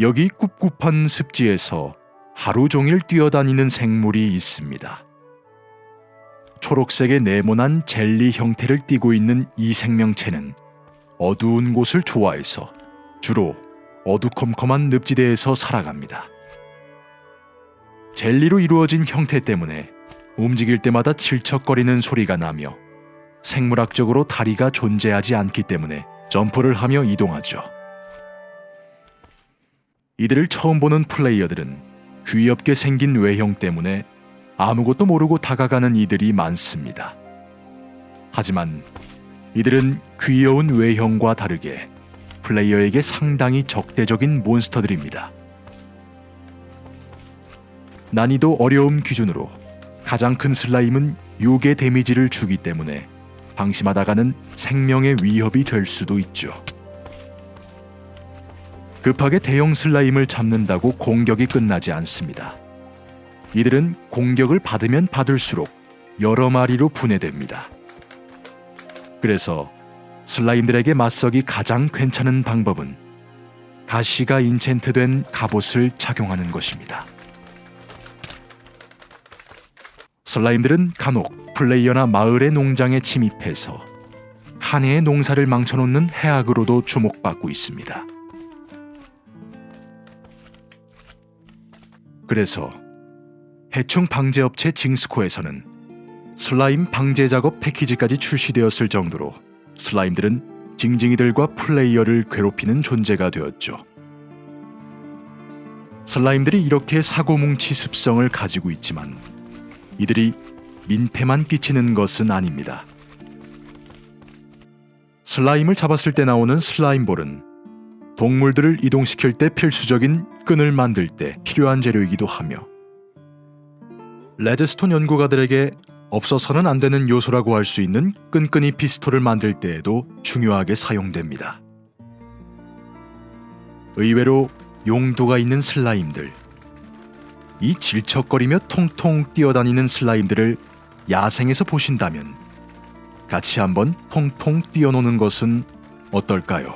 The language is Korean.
여기 꿉꿉한 습지에서 하루 종일 뛰어다니는 생물이 있습니다. 초록색의 네모난 젤리 형태를 띠고 있는 이 생명체는 어두운 곳을 좋아해서 주로 어두컴컴한 늪지대에서 살아갑니다. 젤리로 이루어진 형태 때문에 움직일 때마다 질척거리는 소리가 나며 생물학적으로 다리가 존재하지 않기 때문에 점프를 하며 이동하죠. 이들을 처음 보는 플레이어들은 귀엽게 생긴 외형 때문에 아무것도 모르고 다가가는 이들이 많습니다. 하지만 이들은 귀여운 외형과 다르게 플레이어에게 상당히 적대적인 몬스터들입니다. 난이도 어려움 기준으로 가장 큰 슬라임은 6의 데미지를 주기 때문에 방심하다가는 생명의 위협이 될 수도 있죠. 급하게 대형 슬라임을 잡는다고 공격이 끝나지 않습니다. 이들은 공격을 받으면 받을수록 여러 마리로 분해됩니다. 그래서 슬라임들에게 맞서기 가장 괜찮은 방법은 가시가 인챈트된 갑옷을 착용하는 것입니다. 슬라임들은 간혹 플레이어나 마을의 농장에 침입해서 한 해의 농사를 망쳐놓는 해악으로도 주목받고 있습니다. 그래서 해충 방제 업체 징스코에서는 슬라임 방제 작업 패키지까지 출시되었을 정도로 슬라임들은 징징이들과 플레이어를 괴롭히는 존재가 되었죠. 슬라임들이 이렇게 사고뭉치 습성을 가지고 있지만 이들이 민폐만 끼치는 것은 아닙니다. 슬라임을 잡았을 때 나오는 슬라임볼은 동물들을 이동시킬 때 필수적인 끈을 만들 때 필요한 재료이기도 하며 레드스톤 연구가들에게 없어서는 안 되는 요소라고 할 수 있는 끈끈이 피스톨을 만들 때에도 중요하게 사용됩니다. 의외로 용도가 있는 슬라임들 이 질척거리며 통통 뛰어다니는 슬라임들을 야생에서 보신다면 같이 한번 통통 뛰어노는 것은 어떨까요?